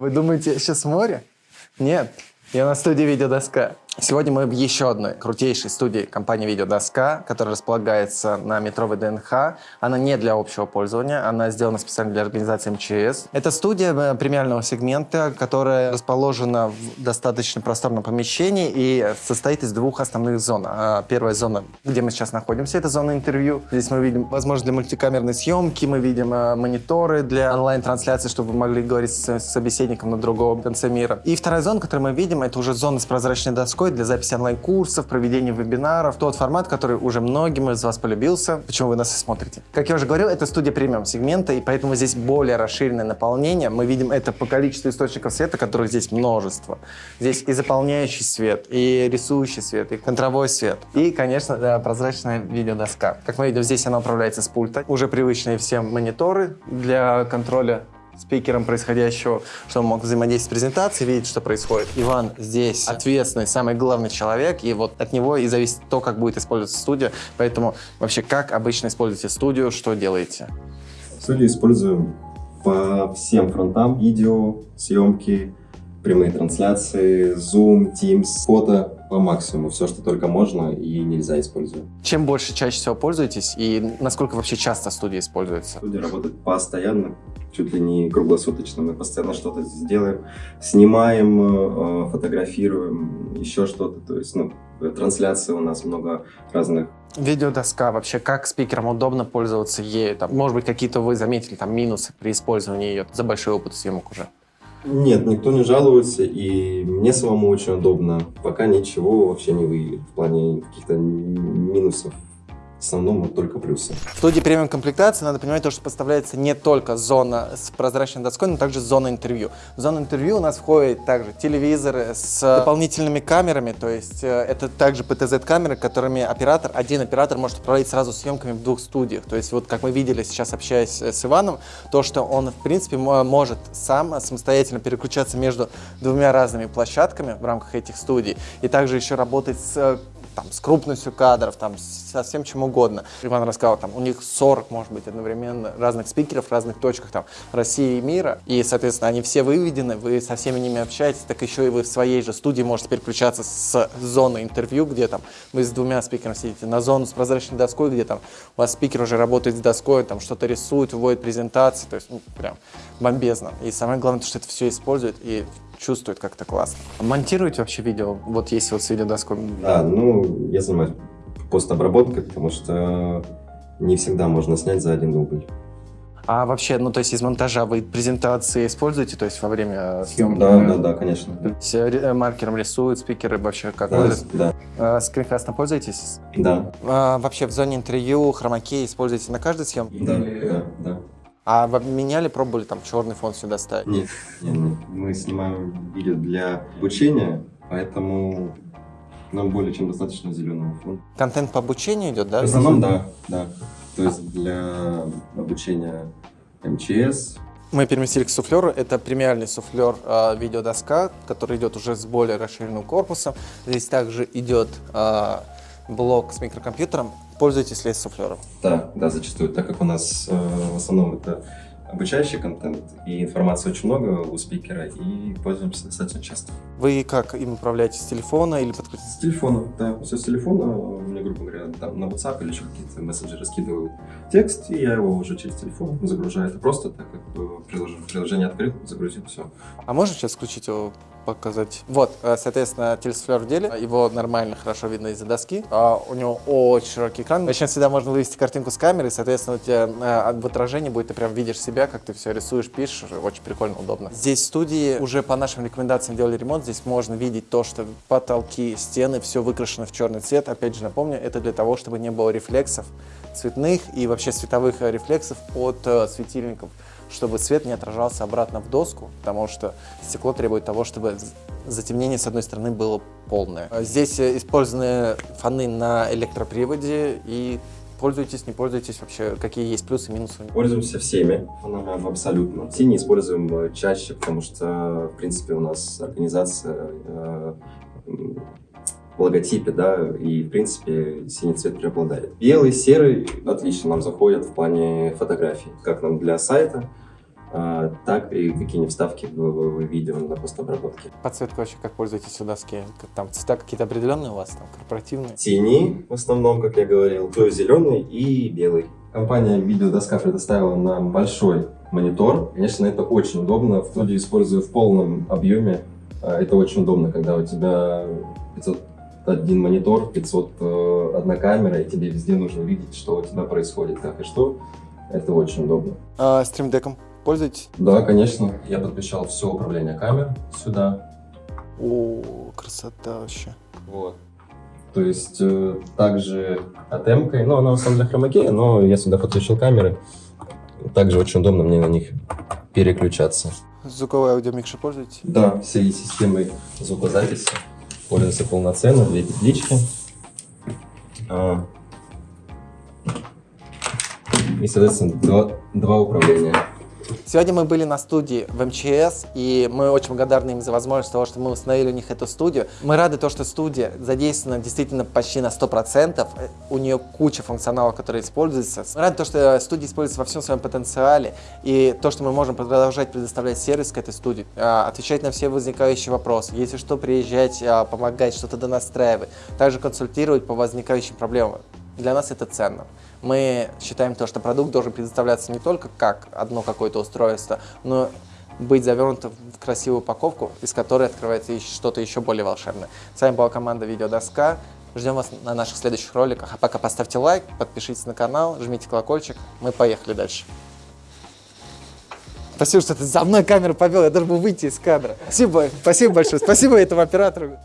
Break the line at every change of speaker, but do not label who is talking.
Вы думаете, сейчас море? Нет, я на студии «Видеодоска». Сегодня мы в еще одной крутейшей студии компании «Видеодоска», которая располагается на метро ВДНХ. Она не для общего пользования, она сделана специально для организации МЧС. Это студия э, премиального сегмента, которая расположена в достаточно просторном помещении и состоит из двух основных зон. А, первая зона, где мы сейчас находимся, это зона интервью. Здесь мы видим возможность для мультикамерной съемки, мы видим э, мониторы для онлайн-трансляции, чтобы вы могли говорить с собеседником на другом конце мира. И вторая зона, которую мы видим, это уже зона с прозрачной доской, для записи онлайн-курсов, проведения вебинаров. Тот формат, который уже многим из вас полюбился. Почему вы нас и смотрите? Как я уже говорил, это студия премиум сегмента, и поэтому здесь более расширенное наполнение. Мы видим это по количеству источников света, которых здесь множество. Здесь и заполняющий свет, и рисующий свет, и контровой свет. И, конечно, да, прозрачная видеодоска. Как мы видим, здесь она управляется с пульта. Уже привычные всем мониторы для контроля спикером происходящего, чтобы он мог взаимодействовать с презентацией, видеть, что происходит. Иван здесь ответственный, самый главный человек, и вот от него и зависит то, как будет использоваться студия. Поэтому вообще, как обычно используете студию, что делаете?
Студию используем по всем фронтам. Видео, съемки, прямые трансляции, Zoom, Teams, фото по максимуму. Все, что только можно и нельзя использовать.
Чем больше чаще всего пользуетесь и насколько вообще часто студия используется?
Студия работает постоянно, чуть ли не круглосуточно. Мы постоянно что-то сделаем, снимаем, э, фотографируем, еще что-то. То есть, ну, трансляции у нас много разных
Видеодоска вообще, как спикерам удобно пользоваться ею? Там, может быть, какие-то вы заметили там минусы при использовании ее за большой опыт съемок уже?
Нет, никто не жалуется, и мне самому очень удобно. Пока ничего вообще не выявили в плане каких-то минусов в основном вот только плюсы.
В студии премиум комплектации надо понимать то, что поставляется не только зона с прозрачной доской, но также зона интервью. В зону интервью у нас входит также телевизоры с дополнительными камерами, то есть э, это также PTZ-камеры, которыми оператор, один оператор может управлять сразу съемками в двух студиях. То есть вот как мы видели сейчас, общаясь с Иваном, то, что он в принципе может сам самостоятельно переключаться между двумя разными площадками в рамках этих студий и также еще работать с там, с крупностью кадров, там, со всем чем угодно. Иван рассказал, там, у них 40, может быть, одновременно разных спикеров в разных точках там, России и мира, и, соответственно, они все выведены, вы со всеми ними общаетесь, так еще и вы в своей же студии можете переключаться с зоны интервью, где там вы с двумя спикерами сидите, на зону с прозрачной доской, где там у вас спикер уже работает с доской, там что-то рисует, вводит презентации, то есть, ну, прям бомбезно. И самое главное, что это все использует, и чувствует как-то классно. Монтируете вообще видео? Вот есть вот с видеодоской?
Да, ну, я занимаюсь постобработкой, потому что не всегда можно снять за один дубль.
А вообще, ну, то есть из монтажа вы презентации используете, то есть во время съемки?
Да, да, да, конечно.
То есть э, маркером рисуют спикеры вообще как?
Да, да.
А, скринкастом пользуетесь?
Да.
А, вообще в зоне интервью хромакей используете на каждой съемке?
Да, да, да.
А вы меняли, пробовали там черный фон сюда ставить?
Нет, нет, нет. Мы снимаем видео для обучения, поэтому нам более чем достаточно зеленого фона.
Контент по обучению идет, да?
В основном, да, да. То есть для обучения МЧС.
Мы переместили к суфлеру. Это премиальный суфлер э, видеодоска, который идет уже с более расширенным корпусом. Здесь также идет э, блок с микрокомпьютером. Пользуетесь ли суфлером?
Да, да, зачастую, так как у нас э, в основном это обучающий контент, и информации очень много у спикера, и пользуемся достаточно часто.
Вы как им управляете, с телефона или подключите?
С телефона, да, все с телефона. Мне, грубо говоря, там на WhatsApp или еще какие-то мессенджеры скидывают текст, и я его уже через телефон загружаю. Это просто так как приложение, приложение открыл, загрузил, все.
А можно сейчас включить его показать. Вот, э, соответственно, телесуфлер в деле. Его нормально, хорошо видно из-за доски. А у него очень широкий экран. Зачем всегда можно вывести картинку с камеры, соответственно, у тебя э, в отражении будет, ты прям видишь себя, как ты все рисуешь, пишешь. Очень прикольно, удобно. Здесь в студии уже по нашим рекомендациям делали ремонт. Здесь можно видеть то, что потолки, стены, все выкрашено в черный цвет. Опять же, напомню, это для того, чтобы не было рефлексов цветных и вообще световых рефлексов от э, светильников чтобы свет не отражался обратно в доску, потому что стекло требует того, чтобы затемнение с одной стороны было полное. Здесь использованы фоны на электроприводе и Пользуетесь, не пользуетесь вообще? Какие есть плюсы, минусы?
Пользуемся всеми фонами абсолютно. Все используем э, чаще, потому что, в принципе, у нас организация э, логотипе, да, и, в принципе, синий цвет преобладает. Белый, серый отлично нам заходят в плане фотографий, как нам для сайта, а, так и какие-нибудь вставки в, в- видео на постобработке.
Подсветка вообще, как пользуетесь у доски? Там цвета какие-то определенные у вас, там, корпоративные?
Тени, в основном, как я говорил, то зеленый и белый. Компания Видеодоска предоставила нам большой монитор. Конечно, это очень удобно. В студии использую в полном объеме. А, Это очень удобно, когда у тебя 501 монитор, 501 камера, и тебе везде нужно видеть, что у тебя происходит, как и что. Это очень удобно.
А, стримдеком пользуетесь?
Да, конечно. Я подключал все управление камер сюда.
О, красота вообще.
Вот. То есть э, также атемкой, ну она в основном для хромакея, но я сюда подключил камеры. Также очень удобно мне на них переключаться.
Звуковой аудиомикшер пользуетесь?
Да, всей системой звукозаписи пользуется полноценно, две петлички. А, И, соответственно, два, два управления.
Сегодня мы были на студии в МЧС, и мы очень благодарны им за возможность того, что мы установили у них эту студию. Мы рады то, что студия задействована действительно почти на 100%. Э, У нее куча функционала, который используется. Мы рады то, что студия используется во всем своем потенциале, и то, что мы можем продолжать предоставлять сервис к этой студии, а, отвечать на все возникающие вопросы. Если что, приезжать, а, помогать, что-то донастраивать. Также консультировать по возникающим проблемам. Для нас это ценно. Мы считаем то, что продукт должен предоставляться не только как одно какое-то устройство, но быть завернутым в красивую упаковку, из которой открывается что-то еще более волшебное. С вами была команда Видеодоска. Ждем вас на наших следующих роликах. А пока поставьте лайк, подпишитесь на канал, жмите колокольчик. Мы поехали дальше. Спасибо, что ты за мной камеру повел. Я должен был выйти из кадра. Спасибо, спасибо большое. Спасибо этому оператору.